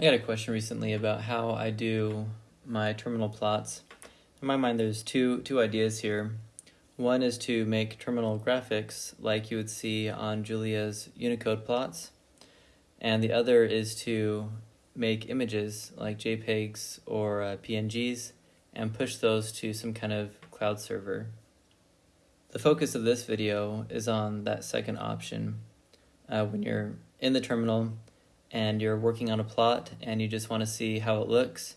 I got a question recently about how I do my terminal plots. In my mind, there's two two ideas here. One is to make terminal graphics like you would see on Julia's Unicode plots, and the other is to make images like JPEGs or uh, PNGs and push those to some kind of cloud server. The focus of this video is on that second option. Uh, when you're in the terminal, and you're working on a plot and you just want to see how it looks,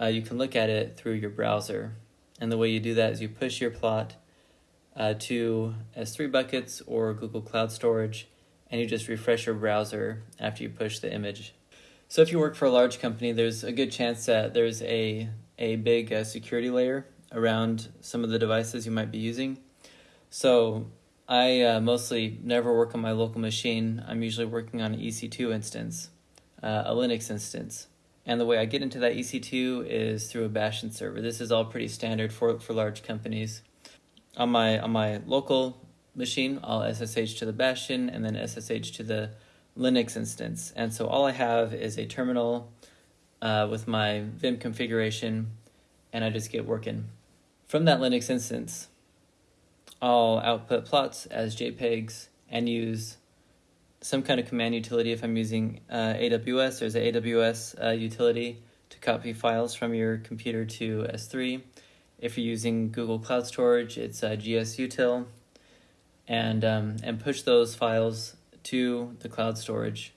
uh, you can look at it through your browser. And the way you do that is you push your plot uh, to S3 buckets or Google Cloud Storage, and you just refresh your browser after you push the image. So if you work for a large company, there's a good chance that there's a, a big uh, security layer around some of the devices you might be using. So I uh, mostly never work on my local machine. I'm usually working on an EC2 instance, uh, a Linux instance. And the way I get into that EC2 is through a Bastion server. This is all pretty standard for, for large companies. On my, on my local machine, I'll SSH to the Bastion and then SSH to the Linux instance. And so all I have is a terminal uh, with my Vim configuration, and I just get working. From that Linux instance, I'll output plots as JPEGs and use some kind of command utility if I'm using uh, AWS. There's an AWS uh, utility to copy files from your computer to S3. If you're using Google Cloud Storage, it's uh, gsutil, and um, and push those files to the cloud storage,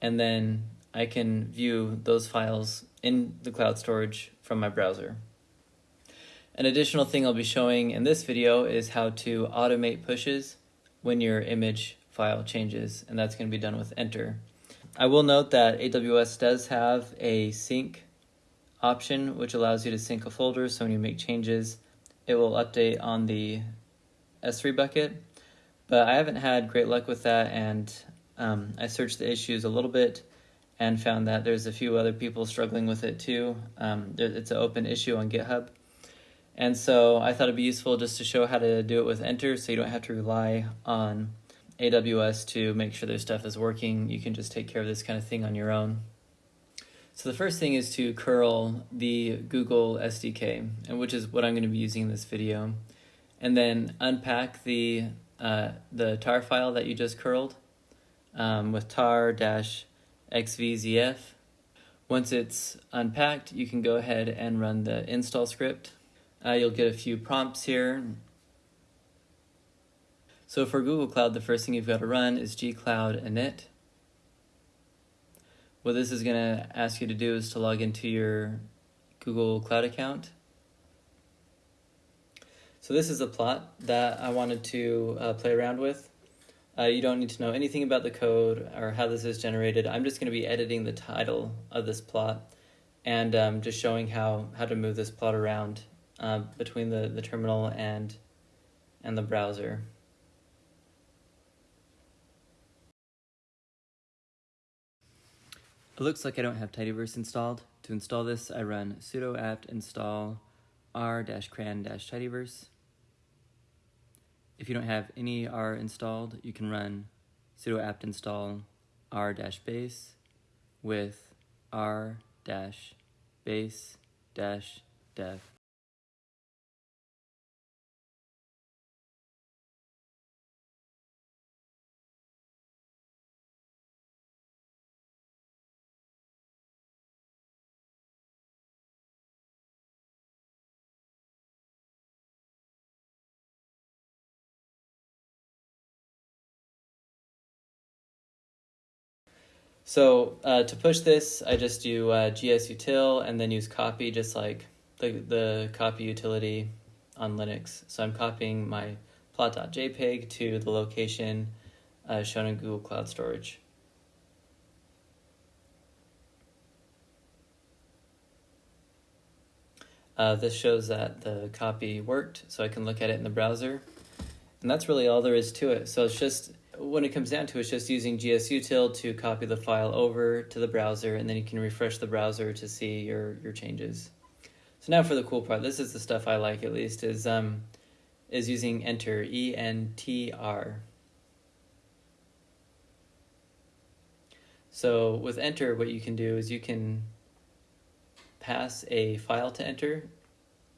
and then I can view those files in the cloud storage from my browser. An additional thing I'll be showing in this video is how to automate pushes when your image file changes, and that's going to be done with entr. I will note that AWS does have a sync option, which allows you to sync a folder, so when you make changes, it will update on the S3 bucket, but I haven't had great luck with that, and um, I searched the issues a little bit and found that there's a few other people struggling with it too. Um, it's an open issue on GitHub. And so I thought it'd be useful just to show how to do it with entr so you don't have to rely on AWS to make sure their stuff is working. You can just take care of this kind of thing on your own. So the first thing is to curl the Google SDK, and which is what I'm going to be using in this video. And then unpack the, uh, the tar file that you just curled um, with tar-xvzf. Once it's unpacked, you can go ahead and run the install script. Uh, you'll get a few prompts here. So for Google Cloud, the first thing you've got to run is gcloud init. What this is going to ask you to do is to log into your Google Cloud account. So this is a plot that I wanted to uh, play around with. Uh, you don't need to know anything about the code or how this is generated. I'm just going to be editing the title of this plot and um, just showing how, how to move this plot around uh, between the, the terminal and, and the browser. It looks like I don't have tidyverse installed. To install this, I run sudo apt install r-cran-tidyverse. If you don't have any r installed, you can run sudo apt install r-base with r-base-dev. So uh, to push this, I just do uh, gsutil and then use copy just like the, the copy utility on Linux. So I'm copying my plot.jpg to the location uh, shown in Google Cloud Storage. Uh, this shows that the copy worked, so I can look at it in the browser. And that's really all there is to it. So it's just when it comes down to it, it's just using gsutil to copy the file over to the browser, and then you can refresh the browser to see your, your changes. So now for the cool part, this is the stuff I like at least, is, um, is using entr, E-N-T-R. So with entr, what you can do is you can pass a file to entr,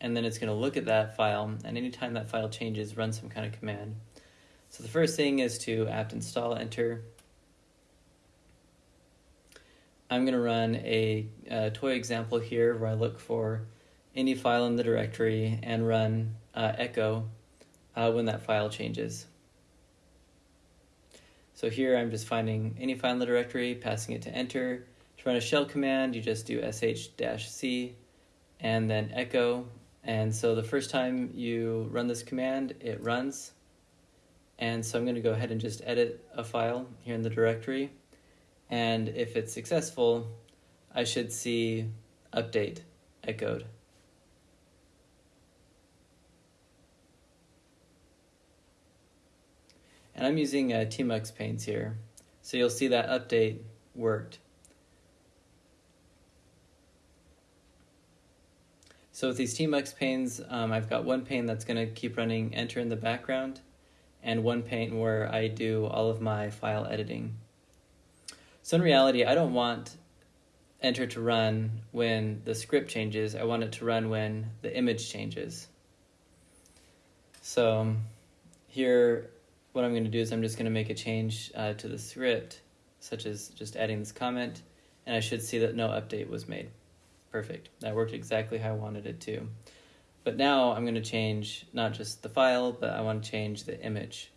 and then it's going to look at that file, and anytime that file changes, run some kind of command. So the first thing is to apt install entr. I'm going to run a, a, toy example here where I look for any file in the directory and run uh, echo uh, when that file changes. So here I'm just finding any file in the directory, passing it to entr. To run a shell command, you just do sh-c and then echo. And so the first time you run this command, it runs. And so I'm going to go ahead and just edit a file here in the directory. And if it's successful, I should see update echoed. And I'm using uh, Tmux panes here. So you'll see that update worked. So with these Tmux panes, um, I've got one pane that's going to keep running entr in the background, and one pane where I do all of my file editing. So in reality, I don't want entr to run when the script changes. I want it to run when the image changes. So here what I'm going to do is I'm just going to make a change uh, to the script, such as just adding this comment, and I should see that no update was made. Perfect. That worked exactly how I wanted it to. But now I'm going to change not just the file, but I want to change the image.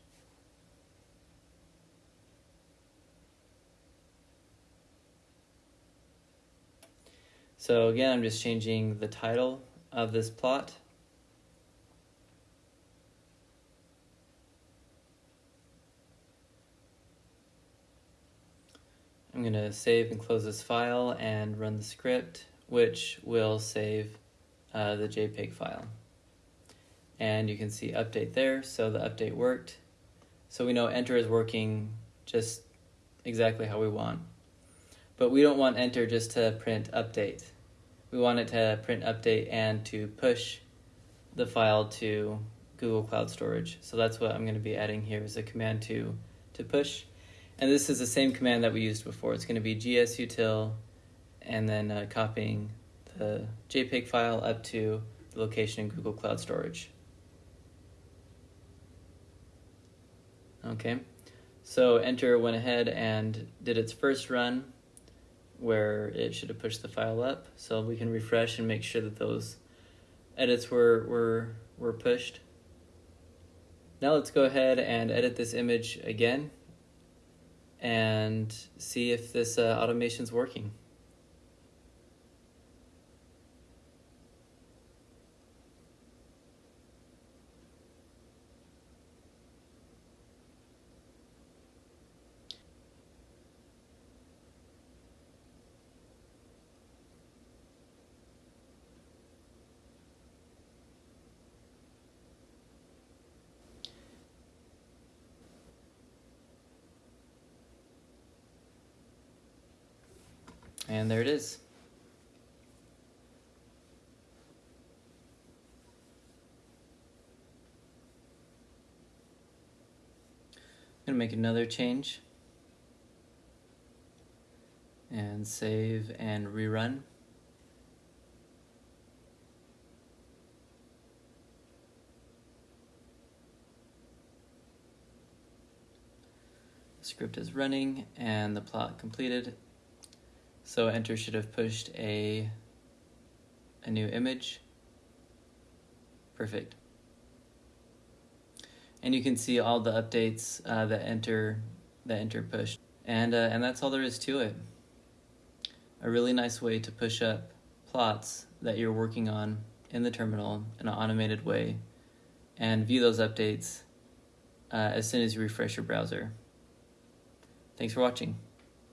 So again, I'm just changing the title of this plot I'm going to save and close this file and run the script, which will save uh, the JPEG file. And you can see update there, so the update worked. So we know entr is working just exactly how we want. But we don't want entr just to print update. We want it to print update and to push the file to Google Cloud Storage. So that's what I'm going to be adding here is a command to, to push. And this is the same command that we used before. It's going to be gsutil and then uh, copying the JPEG file up to the location in Google Cloud Storage. Okay, so entr went ahead and did its first run where it should have pushed the file up. So we can refresh and make sure that those edits were, were, were pushed. Now let's go ahead and edit this image again and see if this uh, is working. And there it is. I'm going to make another change and save and rerun. The script is running and the plot completed so entr should have pushed a, a new image. Perfect. And you can see all the updates uh, that entr that entr pushed. And, uh, and that's all there is to it. A really nice way to push up plots that you're working on in the terminal in an automated way and view those updates uh, as soon as you refresh your browser. Thanks for watching.